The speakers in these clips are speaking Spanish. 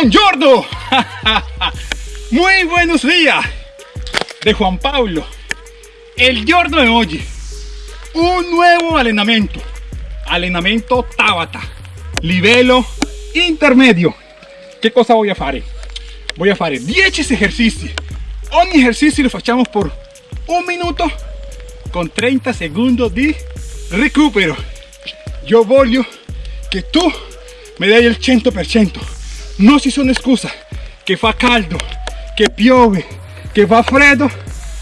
Buongiorno. Muy buenos días. De Juan Pablo. El giorno de hoy. Un nuevo allenamento. Allenamento Tabata. Livello intermedio. Che cosa voy a fare? Voy a fare 10 ejercicios. Ogni ejercicio lo facciamo por un minuto con 30 segundos di recupero. Yo voglio che tu mi dai il 100%. Non ci sono scuse che fa caldo, che piove, che fa freddo.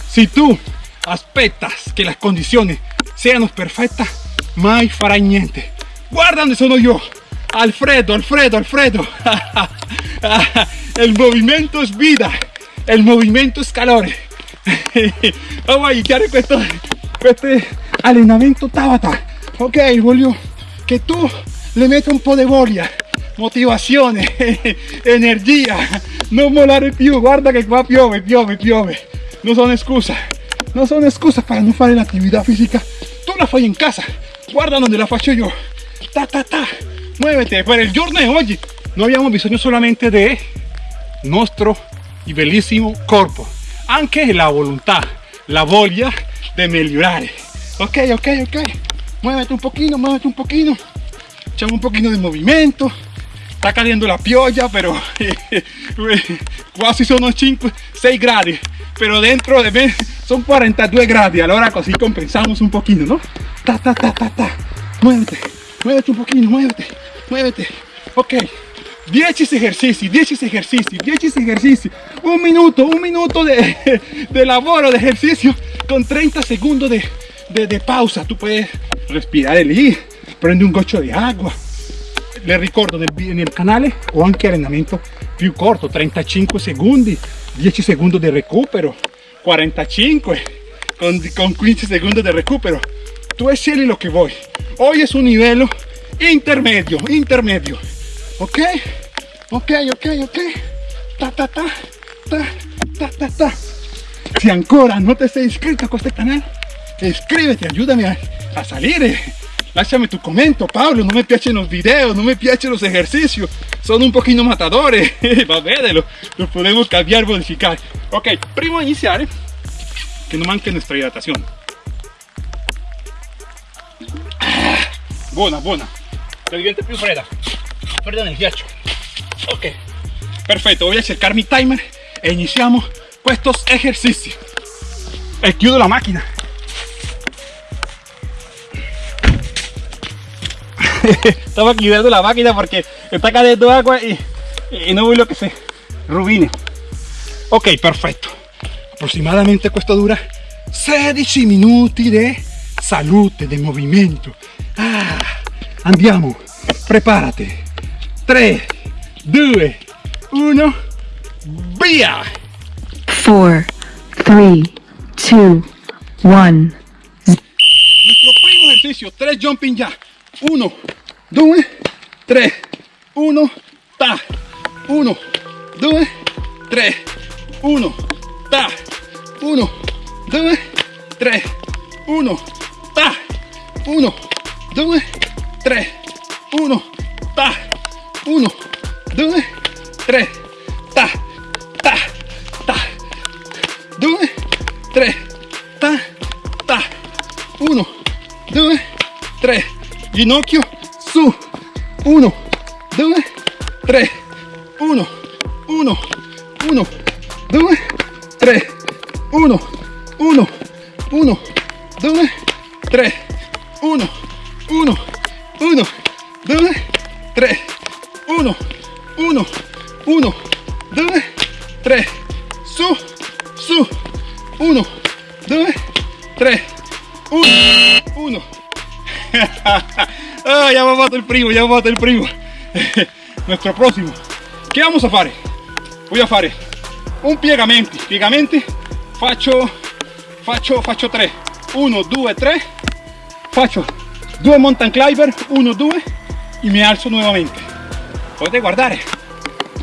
Se tu aspettas che le condizioni siano perfette, mai farai niente. Guarda dove sono io. Alfredo, Alfredo, Alfredo. el movimiento es vida. El movimiento es calore. Vamos a iniziare questo, questo allenamento Tabata. Ok, voglio che tu le metta un po' di voglia, motivazione, energia. Non mollare più, guarda che qua piove, piove, piove. Non sono scusa, non sono scusa per non fare l'attività fisica. Tu la fai in casa, guarda donde la faccio io. Ta ta ta, muévete. Per il giorno di oggi non abbiamo bisogno solamente de nuestro y bellísimo cuerpo, anche la voluntad, la voglia de mejorar. Ok, ok, ok. Muévete un poquito, muévete un poquito. Echamos un poquito de movimiento. Está cayendo la piolla, pero casi son 5, 6 grados. Pero dentro de mí son 42 grados. Ahora así compensamos un poquito, ¿no? Ta, ta, ta, ta, ta. Muévete, muévete un poquito, muévete, muévete. Ok. 10 ejercicios, 10 ejercicios, 10 ejercicios, un minuto, un minuto de, de labor de ejercicio con 30 segundos de, de, pausa. Tú puedes respirar el I, prende un gocho de agua. Le ricordo en el canal o anche allenamento più corto, 35 segundos, 10 segundos de recupero, 45 con, con 15 segundos de recupero. Tú scegli lo que voy. Hoy es un nivel intermedio, intermedio. ok ok ok ok ta ta ta ta ta ta ta si ancora no te sei iscritto a questo canale iscriviti aiutami a, a salire lasciami tu commento Paolo non mi piacciono i video non mi piacciono los ejercicios. Sono un pochino matadore va bene lo, podemos cambiar modificar. Ok prima di iniziare che non manchi nuestra hidratazione ah, buona che diventa più fredda perdón el ghiaccio ok. Perfecto voy a checar mi timer e iniciamos estos ejercicios chiudo la máquina estaba quitando la máquina porque está cayendo agua y, y no voy lo que se rubine ok perfecto aproximadamente esto dura 16 minutos de salute de movimiento ah, andiamo prepárate 3, 2, 1, via! 4, 3, 2, 1. Nuestro primo ejercicio, 3 jumping ya. 1, 2, 3, 1, ta. 1, 2, 3, 1, ta. 1, 2, 3, 1, ta. 1, 2, 3, 1, ta. 1, ginocchio su, 1, el primo, ya va el primo. Nuestro próximo. ¿Qué vamos a hacer? Voy a hacer un piegamenti. Piegamenti faccio, faccio, faccio 3. 1, 2, 3. Faccio 2 mountain climber, 1, 2 y me alzo nuevamente. Potete guardare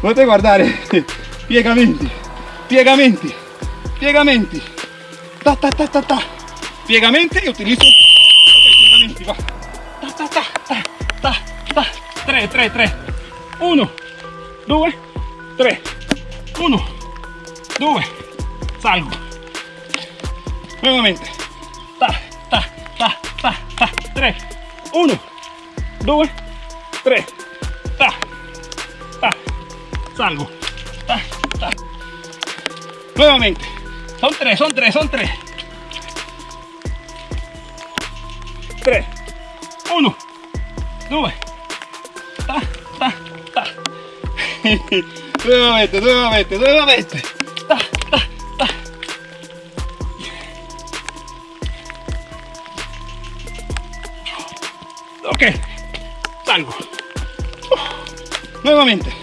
potete guardare piegamenti piegamenti piegamenti ta ta ta ta ta. Piegamenti e utilizzo ta ta 3 3 3 1 2 3, 1, 2, salgo. Nuevamente. Ta, ta, ta, ta, ta. 3, 1, 2, 3, ta, ta, salgo. Ta, ta. Nuevamente. Son tres, son tres, son tres. 3, 2, ta, ta, ta. nuevamente, nuevamente, nuevamente. Ta, ta, ta. Ok, salgo. Nuevamente.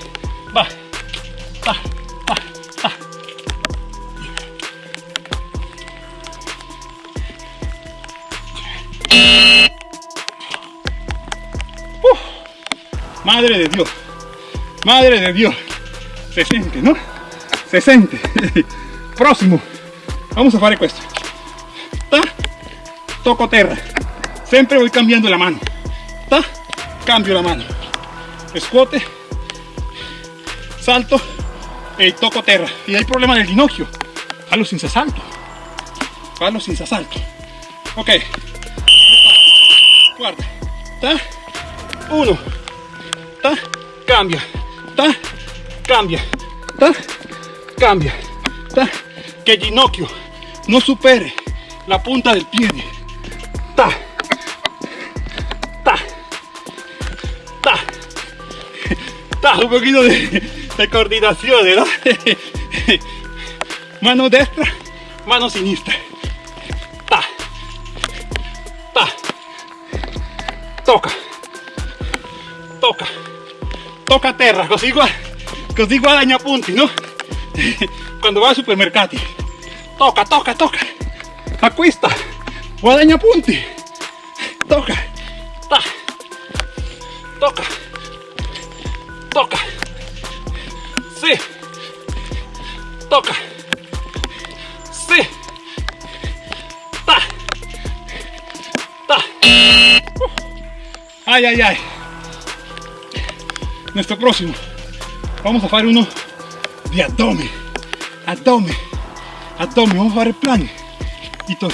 Madre de Dios. Madre de Dios. Se siente, ¿no? Se siente. Próximo. Vamos a fare questo. Ta. Toco terra. Sempre voy cambiando la mano. Ta. Cambio la mano. Scuote. Salto. E toco terra. Y hay problema del ginocchio. Fallo senza salto. Fallo senza salto. Ok. Guarda. Ta. Uno. Ta. Cambia. Ta. Cambia. Ta. Cambia. Ta. Que el ginocchio no supere la punta del pie. Ta. Ta. Ta. Ta. Un poquito de, de coordinación, ¿no? Mano destra, mano sinistra. Ta. Toca. Toca. Toca terra, così, così guadagna punti, no? Quando va ai supermercati. Toca, toca, toca. Acquista. Guadagna punti. Toca. Ta. Toca. Toca. Sì. Toca. Sì. Ta. Ta. Ay, ay, ay. Nuestro próximo. Vamos a hacer uno de abdomen. Abdomen. Abdomen. Vamos a hacer plan. Y todo.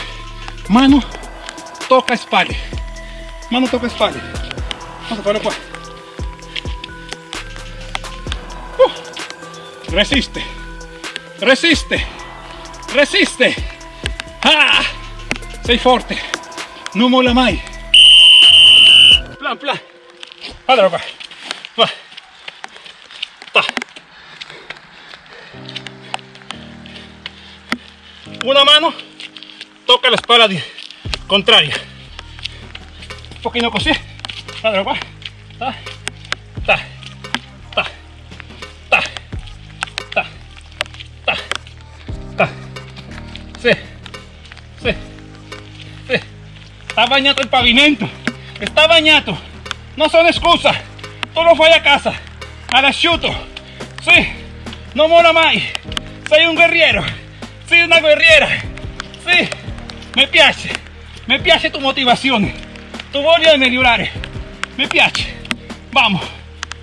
Mano toca espalda. Mano toca espalda. Vamos a hacerlo qua. Uh. Resiste. Resiste. Resiste. Ah. Sei forte. Non molla mai. Plan, plan. Qua. Va. Una mano toca la espalda contraria. Un pochino così. Guardalo qua. Ta. Ta. Ta. Ta. Ta. Ta. Ta. Sì. Sì. Sì. Sta bagnato il pavimento. Sta bagnato. Non sono scusa. Tu lo fai a casa. All'asciutto. Sì. Non mola mai. Sei un guerriero. Sei una guerriera. Sì. Mi piace. Mi piace tu motivazione. Tu voglia di migliorare. Mi piace. Vamos.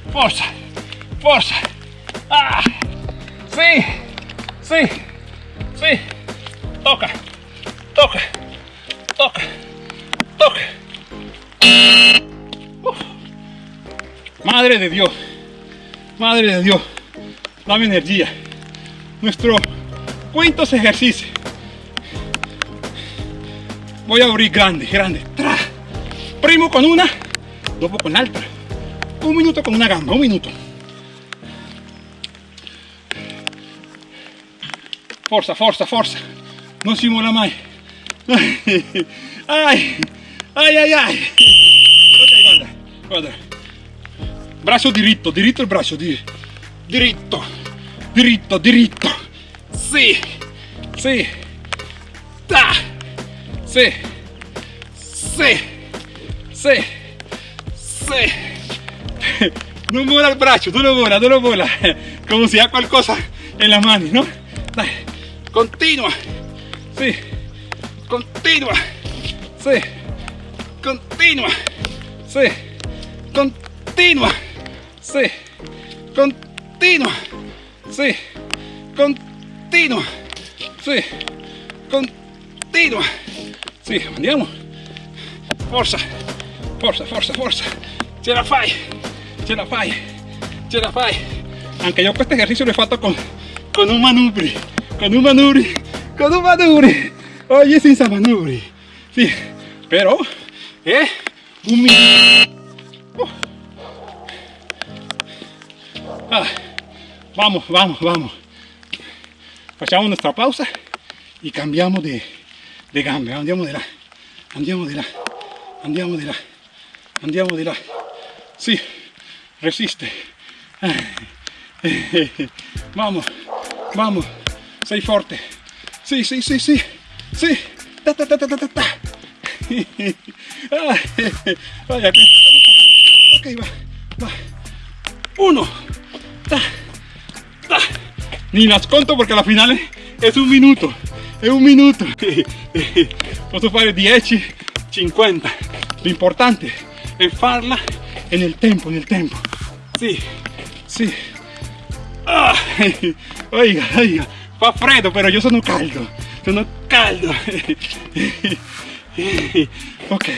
Forza. Forza. Ah. Sì. Sì. Sì. Toca. Toca. Toca. Toca. Uf. Madre de Dios. Madre de Dios. Dame energía. Nuestro quinto ejercicio. Voy a abrir grande, grande. Tra. Primo con una, dopo con l'altra. Un minuto con una gamba, un minuto. Forza, forza, forza. Non si mola. Ai, ai, ai, ai. Ok, guarda, guarda. Braccio diritto, diritto il braccio, di, diritto, diritto, diritto. Sì, sì. Ta. Sì, sì, sì, sì. Non vola il braccio, tu lo vola, tu lo vola. Come si ha qualcosa en la mano, ¿no? Dai, continua. Sì, continua. Sì, continua. Sì, continua. Sì, continua. sí, continua, sí, continua, sì, andiamo, forza, forza, forza, forza, ce la fai, ce la fai, ce la fai, anche io questo esercizio l'ho fatto con, con un manubri, con un manubri, con un manubri, oggi senza manubri, sì, però è un minuto. Vamos, vamos, vamos. Facciamo nuestra pausa y cambiamos de, de gambe. Andiamo di là, andiamo di là, andiamo di là, andiamo di là. Sì, resiste. Vamos, vamos, sei forte. Sì, sì, sì, sì, sì. Ta, ta, ta, ta, ta, ta. Vaya, ok, va, va. Uno. Ni las conto porque la finale es un minuto. È un minuto. Posso fare 10, 50. Lo importante è farla nel tempo, nel tempo. Sì, sì. Ah, oiga, oiga, fa freddo però io sono caldo, sono caldo. Ok,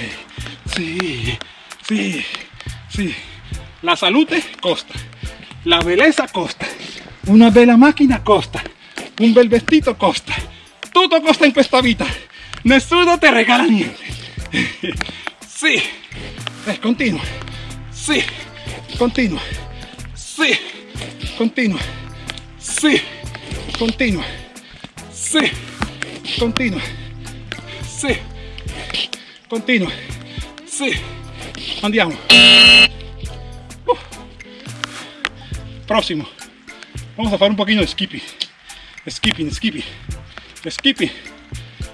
sì, sì, sì. La salute costa, la bellezza costa, una bella macchina costa, un bel vestito costa, tutto costa in questa vita, nessuno te regala niente. Sì, eh, continua, sì, continua, sì, continua, sì, continua, sì, continua, sì, continua, sì, andiamo. Próximo. Vamos a hacer un poquito de skipping. Skipping, skipping. Skipping.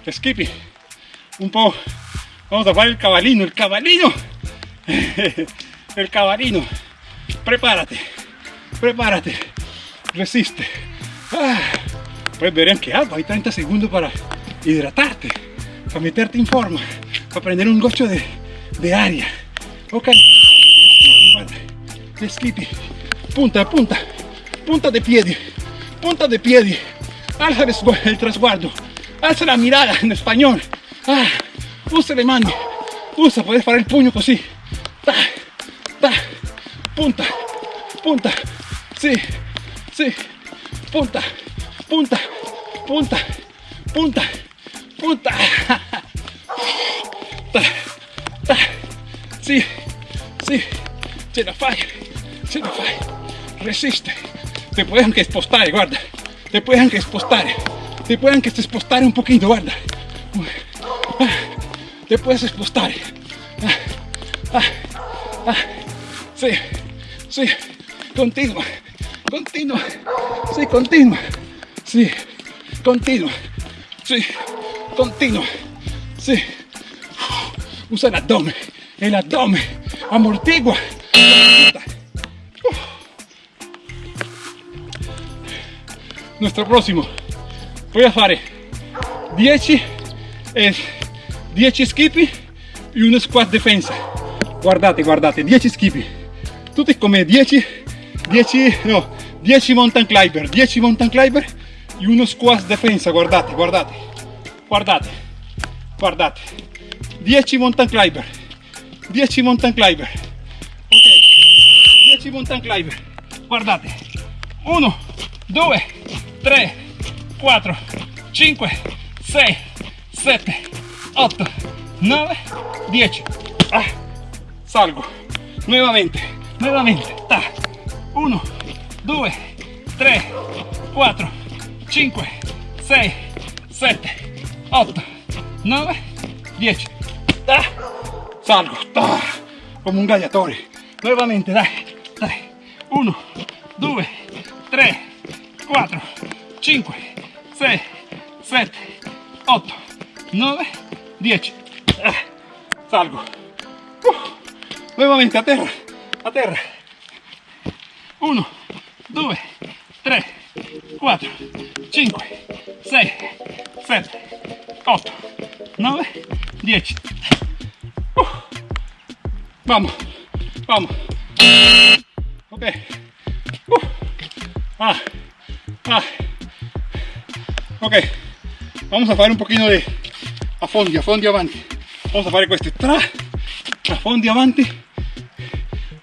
Skipping. Un po'. Vamos a hacer el cabalino, el cabalino. El cabalino. Prepárate. Prepárate. Resiste. Ah. Puedes ver en qué hago. Hay 30 segundos para hidratarte. Para meterte en forma. Para prender un gocho de, de área. Ok. Skipping. Punta, punta. Punta de piedi. Punta de piedi. Alza el sgu- el trasguardo. Alza la mirada en español. Ah, usa le mani. Usa, puedes fare il pugno così. Ta, ta, punta, punta. Sì, sì. Punta, punta, punta, punta, punta. Ta, ta. Sì, sì. Ce la fai, ce la fai. Resiste. Te puoi anche spostare, guarda. Te puoi anche spostare. Te puoi anche spostare un pochino, guarda. Ah, Te puedes spostare. Ah, ah, ah. Sì, sì. Continua, continua. Sì, continua. Sì, continua. Sì, continua. Sì. Usa el abdomen. El abdomen. Amortigua. Nuestro próximo. Voy a fare 10 eh, 10 skippy e uno squat defensa. Guardate, guardate, 10 skippy. Tutti come 10 10 no, 10 mountain climber, 10 mountain climber e uno squat defensa, guardate, guardate. Guardate. Guardate. 10 mountain climber. 10 mountain climber. Ok. 10 mountain climber. Guardate. 1 2 3 4 5 6 7 8 9 10 Ah, salgo. Nuevamente nuevamente. Ta. 1 2 3 4 5 6 7 8 9 10 Ah, salgo. Ta, como un gallatore nuevamente dai 1 2 3 4 5 6 7 8 9 10 Ah, salgo. Uh, nuevamente a terra a terra 1 2 3 4 5 6 7 8 9 10 Uh, vamos vamos. Ok. Uh, ah Ah. Ok, vamos a fare un pochino di affondi, affondi avanti. Vamos a fare questi tra, affondi avanti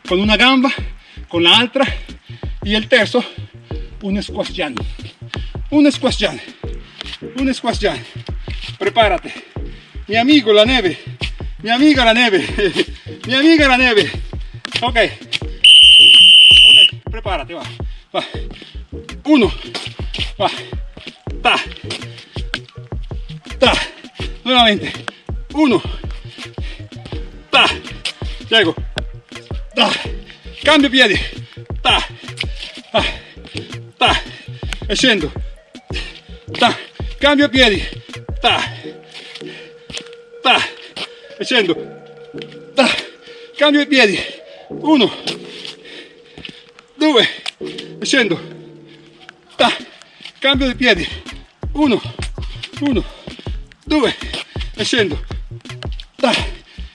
con una gamba, con la altra y el terzo un squash jam. Un squash jam. Un squash jam. Prepárate. Mi amigo la neve. Mi amiga la neve. Mi amiga la neve. Ok. Ok, prepárate, va. Va. Uno. Va. Ta. Ta. Nuevamente. Uno. Ta. Llego. Ta. Cambio piedi. Ta. Ta. Ta. E scendo. Ta. Cambio piedi. Ta. Ta. E scendo. Ta. Cambio i piedi. Uno. Due. Scendo. Ta. Cambio di piedi. Uno. Uno. Due. E scendo. Ta.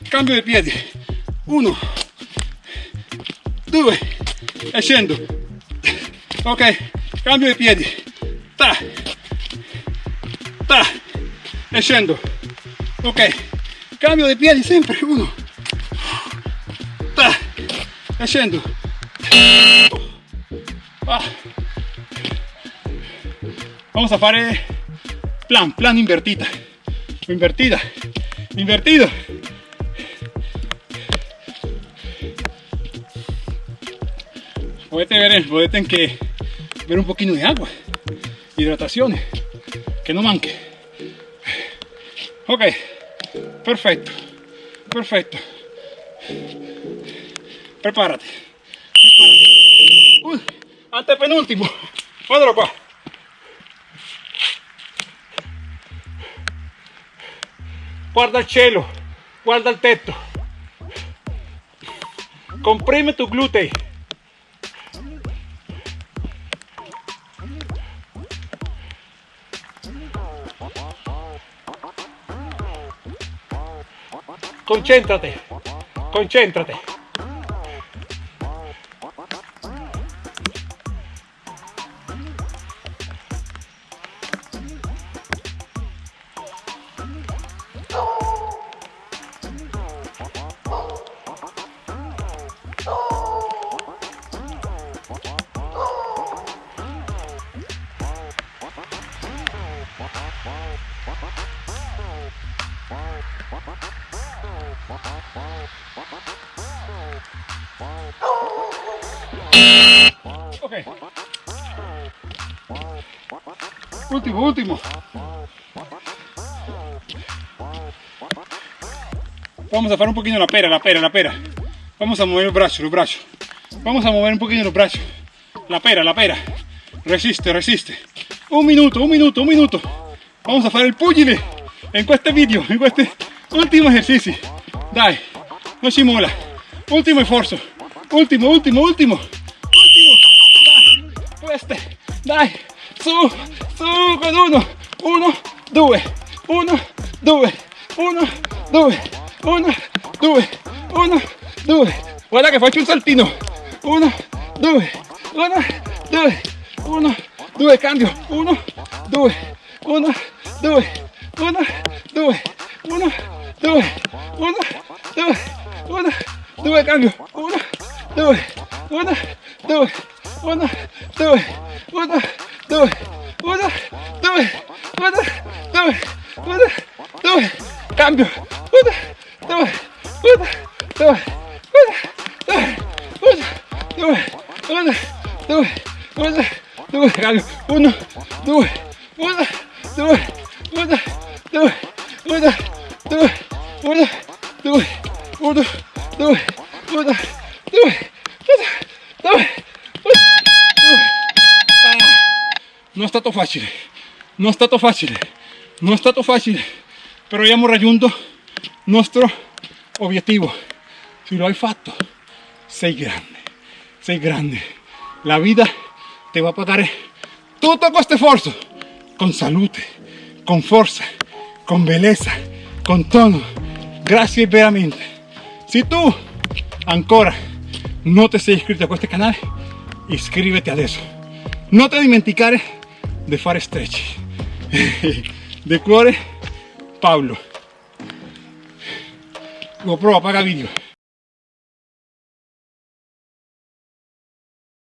Cambio di piedi. Uno. Due. E scendo. Ok. Cambio di piedi. Ta. Ta. E scendo. Ok. Cambio di piedi sempre. Uno. Ta. E scendo. Ah. Vamos a fare plan, plan invertita. Invertida. Invertido. Podete ver, podete que ver un poquito de agua. Hidratación. Que no manque. Ok. Perfecto. Perfecto. Prepárate. Prepárate. Uy, antepenúltimo. Guardalo qua. Guarda il cielo, guarda il tetto. Comprime tu glutei. Concéntrate, concéntrate. Ok. Último, último. Vamos a hacer un poquito la pera, la pera, la pera. Vamos a mover los brazos, los brazos. Vamos a mover un poquito los brazos. La pera, la pera. Resiste, resiste. Un minuto, un minuto, un minuto. Vamos a hacer el pugile en este video, en este último ejercicio. Dai, no si mola. Último esfuerzo. Último, último. Último. Queste. Dai, su, su con uno. Uno, due. Uno, due. Uno, due. Uno, due. Uno, due. Guarda che faccio un saltino. Uno, due. Uno, due. Uno, due. Cambio. Uno, due. Uno, due. Uno, due. Uno, due. Uno, due. Uno, due. Cambio. Uno, due. Uno, due. Uno, due. Uno, due. Uno, due. Uno, due. Uno, due. Cambio. Uno, due. Uno, due. Uno, due. Uno, due. Uno, due. Uno. Cambio. Uno, due. Uno, due. Uno, due. Uno, due. Uno, due. Uno, due. Uno, due. Uno, due. No está todo fácil, no está todo fácil, no está todo fácil, pero abbiamo raggiunto nuestro objetivo. Si lo hay fatto, sei grande, sei grande. La vida te va a pagar todo este esfuerzo, con salud, con fuerza, con belleza, con tono. Gracias veramente. Si tú ancora no te sei iscritto a este canal, iscriviti adesso. non ti dimenticare di fare stretch. De cuore, Paolo. GoPro, apaga video.